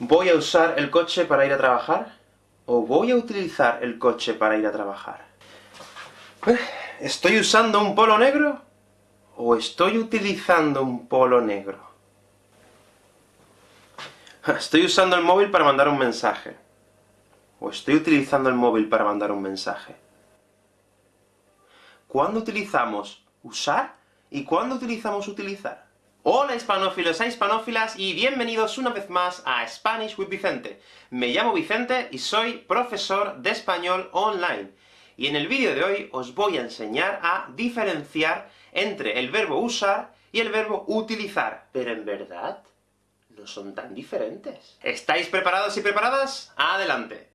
¿Voy a usar el coche para ir a trabajar? ¿O voy a utilizar el coche para ir a trabajar? Eh, ¿Estoy usando un polo negro? ¿O estoy utilizando un polo negro? ¿Estoy usando el móvil para mandar un mensaje? ¿O estoy utilizando el móvil para mandar un mensaje? ¿Cuándo utilizamos usar? ¿Y cuándo utilizamos utilizar? Hola hispanófilos e hispanófilas, y bienvenidos una vez más a Spanish with Vicente. Me llamo Vicente y soy profesor de español online. Y en el vídeo de hoy os voy a enseñar a diferenciar entre el verbo usar y el verbo utilizar. Pero en verdad, no son tan diferentes. ¿Estáis preparados y preparadas? ¡Adelante!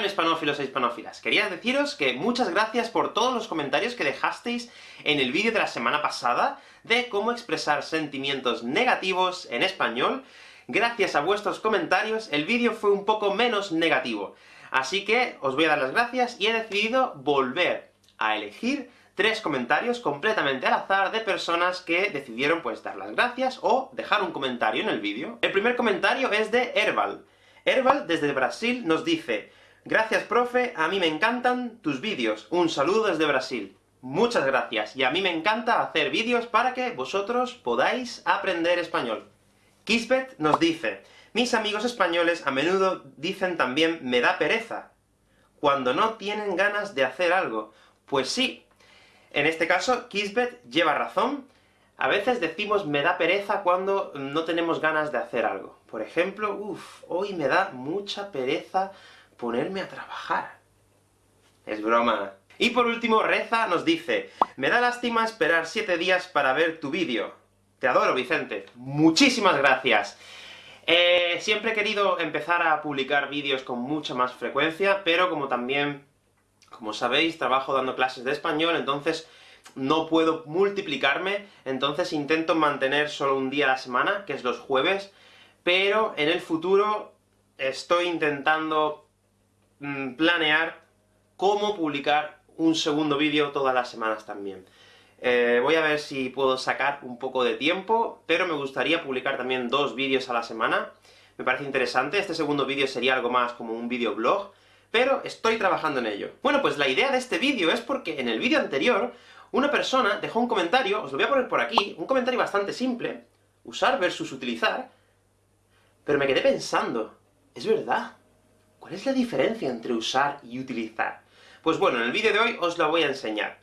Bueno, hispanófilos e hispanófilas, quería deciros que muchas gracias por todos los comentarios que dejasteis en el vídeo de la semana pasada, de cómo expresar sentimientos negativos en español. Gracias a vuestros comentarios, el vídeo fue un poco menos negativo. Así que os voy a dar las gracias, y he decidido volver a elegir tres comentarios completamente al azar de personas que decidieron pues dar las gracias, o dejar un comentario en el vídeo. El primer comentario es de Herbal. Herbal, desde Brasil, nos dice Gracias, profe, a mí me encantan tus vídeos. Un saludo desde Brasil. Muchas gracias, y a mí me encanta hacer vídeos para que vosotros podáis aprender español. Kisbet nos dice, mis amigos españoles a menudo dicen también me da pereza, cuando no tienen ganas de hacer algo. Pues sí, en este caso, Kisbet lleva razón, a veces decimos me da pereza cuando no tenemos ganas de hacer algo. Por ejemplo, uff, hoy me da mucha pereza ponerme a trabajar. Es broma. Y por último, Reza nos dice, me da lástima esperar siete días para ver tu vídeo. Te adoro, Vicente. Muchísimas gracias. Eh, siempre he querido empezar a publicar vídeos con mucha más frecuencia, pero como también, como sabéis, trabajo dando clases de español, entonces no puedo multiplicarme, entonces intento mantener solo un día a la semana, que es los jueves, pero en el futuro estoy intentando Mm, planear cómo publicar un segundo vídeo todas las semanas también. Eh, voy a ver si puedo sacar un poco de tiempo, pero me gustaría publicar también dos vídeos a la semana. Me parece interesante, este segundo vídeo sería algo más como un videoblog, pero estoy trabajando en ello. Bueno, pues la idea de este vídeo es porque en el vídeo anterior, una persona dejó un comentario, os lo voy a poner por aquí, un comentario bastante simple, usar versus utilizar, pero me quedé pensando, es verdad, ¿Cuál es la diferencia entre usar y utilizar? Pues bueno, en el vídeo de hoy os lo voy a enseñar.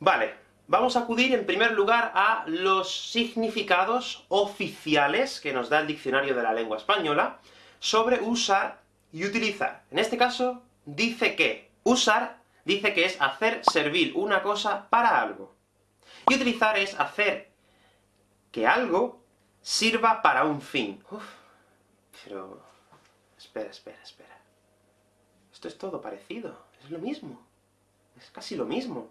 Vale, vamos a acudir en primer lugar a los significados oficiales que nos da el diccionario de la lengua española sobre usar y utilizar. En este caso, dice que usar dice que es hacer servir una cosa para algo. Y utilizar es hacer que algo sirva para un fin. Uf, pero Espera, espera, espera. Esto es todo parecido, es lo mismo. Es casi lo mismo.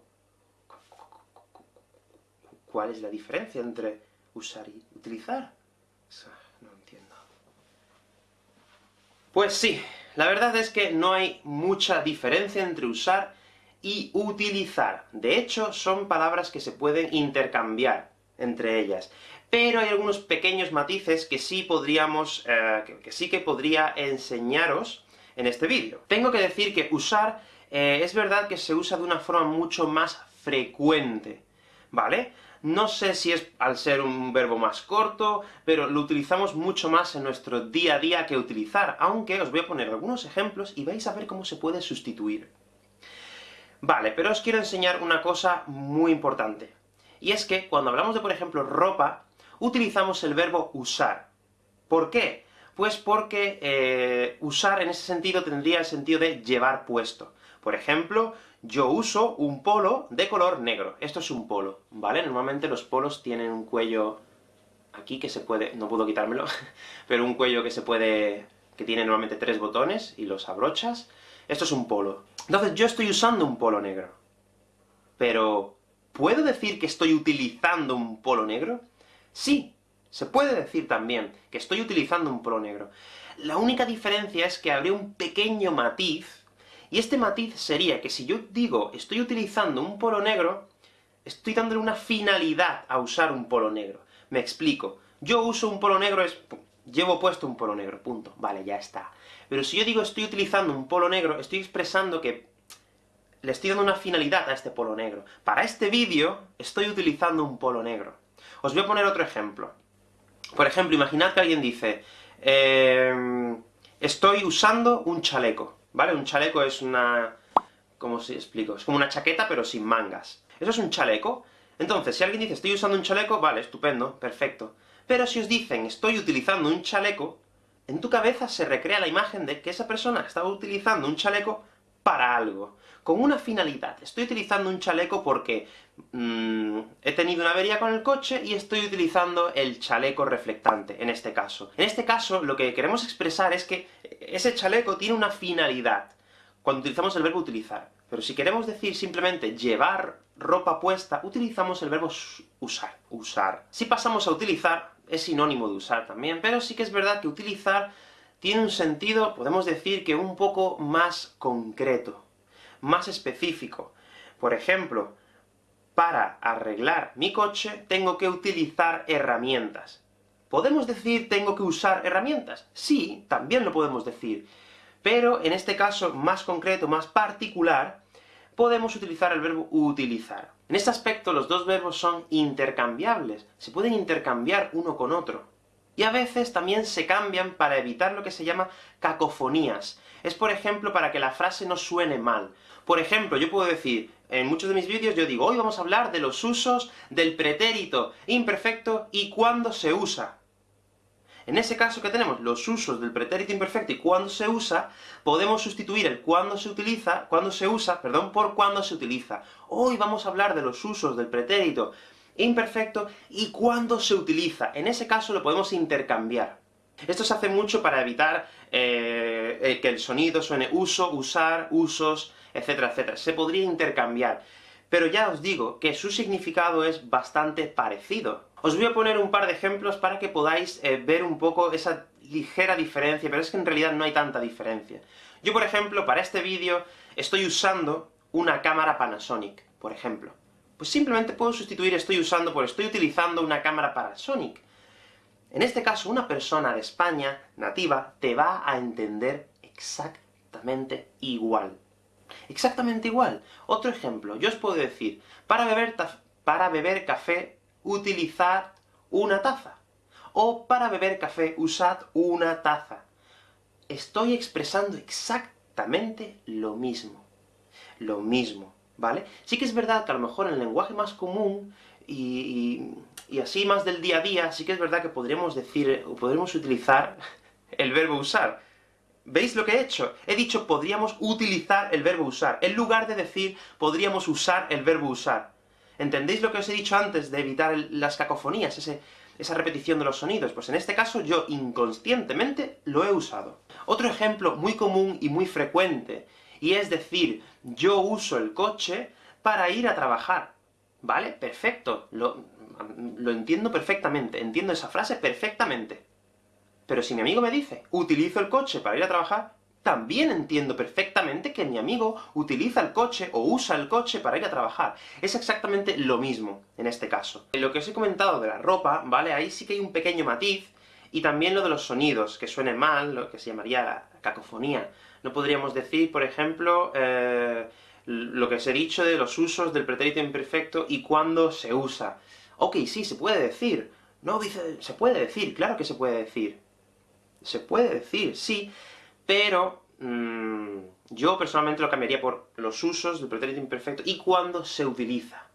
¿Cuál es la diferencia entre usar y utilizar? No entiendo. Pues sí, la verdad es que no hay mucha diferencia entre usar y utilizar. De hecho, son palabras que se pueden intercambiar entre ellas pero hay algunos pequeños matices que sí podríamos, eh, que, sí que podría enseñaros en este vídeo. Tengo que decir que usar, eh, es verdad que se usa de una forma mucho más frecuente, ¿vale? No sé si es al ser un verbo más corto, pero lo utilizamos mucho más en nuestro día a día que utilizar, aunque os voy a poner algunos ejemplos y vais a ver cómo se puede sustituir. Vale, pero os quiero enseñar una cosa muy importante. Y es que, cuando hablamos de, por ejemplo, ropa, utilizamos el verbo usar. ¿Por qué? Pues porque eh, usar en ese sentido tendría el sentido de llevar puesto. Por ejemplo, yo uso un polo de color negro. Esto es un polo, ¿vale? Normalmente los polos tienen un cuello aquí que se puede... no puedo quitármelo, pero un cuello que se puede... que tiene normalmente tres botones, y los abrochas. Esto es un polo. Entonces, yo estoy usando un polo negro. Pero, ¿puedo decir que estoy utilizando un polo negro? Sí, se puede decir también que estoy utilizando un polo negro. La única diferencia es que habría un pequeño matiz, y este matiz sería que si yo digo estoy utilizando un polo negro, estoy dándole una finalidad a usar un polo negro. Me explico. Yo uso un polo negro es... llevo puesto un polo negro, punto. Vale, ya está. Pero si yo digo estoy utilizando un polo negro, estoy expresando que le estoy dando una finalidad a este polo negro. Para este vídeo, estoy utilizando un polo negro. Os voy a poner otro ejemplo. Por ejemplo, imaginad que alguien dice, eh, estoy usando un chaleco, ¿vale? Un chaleco es una... ¿cómo se explico? Es como una chaqueta, pero sin mangas. Eso es un chaleco. Entonces, si alguien dice estoy usando un chaleco, vale, estupendo, perfecto. Pero si os dicen estoy utilizando un chaleco, en tu cabeza se recrea la imagen de que esa persona estaba utilizando un chaleco para algo, con una finalidad. Estoy utilizando un chaleco porque mm, he tenido una avería con el coche y estoy utilizando el chaleco reflectante, en este caso. En este caso, lo que queremos expresar es que ese chaleco tiene una finalidad, cuando utilizamos el verbo utilizar. Pero si queremos decir simplemente llevar ropa puesta, utilizamos el verbo usar, usar. Si pasamos a utilizar, es sinónimo de usar también, pero sí que es verdad que utilizar tiene un sentido, podemos decir que un poco más concreto, más específico. Por ejemplo, para arreglar mi coche, tengo que utilizar herramientas. ¿Podemos decir tengo que usar herramientas? Sí, también lo podemos decir. Pero, en este caso más concreto, más particular, podemos utilizar el verbo utilizar. En este aspecto, los dos verbos son intercambiables, se pueden intercambiar uno con otro y a veces también se cambian para evitar lo que se llama cacofonías. Es, por ejemplo, para que la frase no suene mal. Por ejemplo, yo puedo decir, en muchos de mis vídeos yo digo, hoy vamos a hablar de los usos del pretérito imperfecto y cuándo se usa. En ese caso que tenemos los usos del pretérito imperfecto y cuándo se usa, podemos sustituir el cuándo se utiliza, cuándo se usa, perdón, por cuándo se utiliza. Hoy vamos a hablar de los usos del pretérito imperfecto y cuándo se utiliza. En ese caso lo podemos intercambiar. Esto se hace mucho para evitar eh, eh, que el sonido suene uso, usar, usos, etcétera, etcétera. Se podría intercambiar. Pero ya os digo que su significado es bastante parecido. Os voy a poner un par de ejemplos para que podáis eh, ver un poco esa ligera diferencia, pero es que en realidad no hay tanta diferencia. Yo, por ejemplo, para este vídeo, estoy usando una cámara Panasonic, por ejemplo pues simplemente puedo sustituir estoy usando por estoy utilizando una cámara Panasonic. En este caso, una persona de España, nativa, te va a entender exactamente igual. Exactamente igual. Otro ejemplo, yo os puedo decir, para beber, para beber café, utilizad una taza. O para beber café, usad una taza. Estoy expresando exactamente lo mismo. Lo mismo. ¿Vale? Sí que es verdad que a lo mejor en el lenguaje más común, y, así más del día a día, sí que es verdad que podríamos decir, o podríamos utilizar el verbo usar. ¿Veis lo que he hecho? He dicho podríamos utilizar el verbo usar, en lugar de decir podríamos usar el verbo usar. ¿Entendéis lo que os he dicho antes de evitar las cacofonías, esa repetición de los sonidos? Pues en este caso yo inconscientemente lo he usado. Otro ejemplo muy común y muy frecuente y es decir, yo uso el coche para ir a trabajar. ¿Vale? Perfecto. Lo, entiendo perfectamente, entiendo esa frase perfectamente. Pero si mi amigo me dice, utilizo el coche para ir a trabajar, también entiendo perfectamente que mi amigo utiliza el coche, o usa el coche para ir a trabajar. Es exactamente lo mismo, en este caso. En lo que os he comentado de la ropa, ¿vale? Ahí sí que hay un pequeño matiz, y también lo de los sonidos, que suene mal, lo que se llamaría la cacofonía. No podríamos decir, por ejemplo, eh, lo que os he dicho de los usos del pretérito imperfecto y cuándo se usa. Ok, sí, se puede decir. No, dice, se puede decir, claro que se puede decir. Se puede decir, sí, pero mm, yo personalmente lo cambiaría por los usos del pretérito imperfecto y cuándo se utiliza.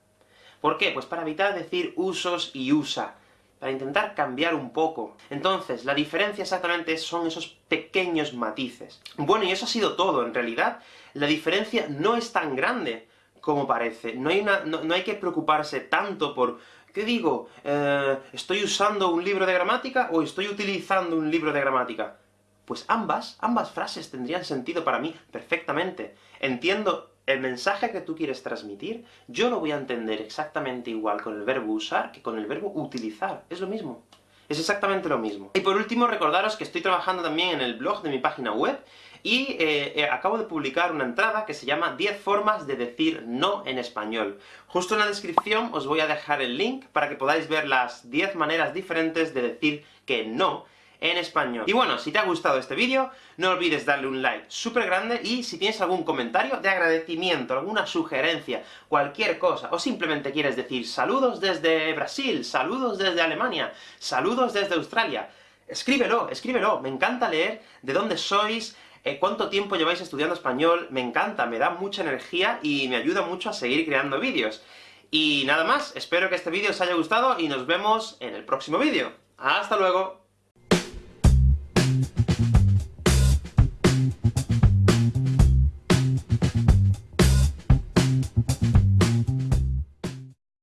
¿Por qué? Pues para evitar decir usos y usa para intentar cambiar un poco. Entonces, la diferencia exactamente son esos pequeños matices. Bueno, y eso ha sido todo. En realidad, la diferencia no es tan grande como parece. No hay, no, hay que preocuparse tanto por ¿Qué digo? Eh, ¿Estoy usando un libro de gramática, o estoy utilizando un libro de gramática? Pues ambas, ambas frases tendrían sentido para mí perfectamente. Entiendo el mensaje que tú quieres transmitir, yo lo voy a entender exactamente igual con el verbo usar que con el verbo utilizar. Es lo mismo. Es exactamente lo mismo. Y por último, recordaros que estoy trabajando también en el blog de mi página web, y eh, eh, acabo de publicar una entrada que se llama 10 formas de decir no en español. Justo en la descripción os voy a dejar el link para que podáis ver las 10 maneras diferentes de decir que no en español. Y bueno, si te ha gustado este vídeo, no olvides darle un like súper grande, y si tienes algún comentario de agradecimiento, alguna sugerencia, cualquier cosa, o simplemente quieres decir saludos desde Brasil, saludos desde Alemania, saludos desde Australia, escríbelo, escríbelo, me encanta leer de dónde sois, eh, cuánto tiempo lleváis estudiando español, me encanta, me da mucha energía y me ayuda mucho a seguir creando vídeos. Y nada más, espero que este vídeo os haya gustado y nos vemos en el próximo vídeo. ¡Hasta luego!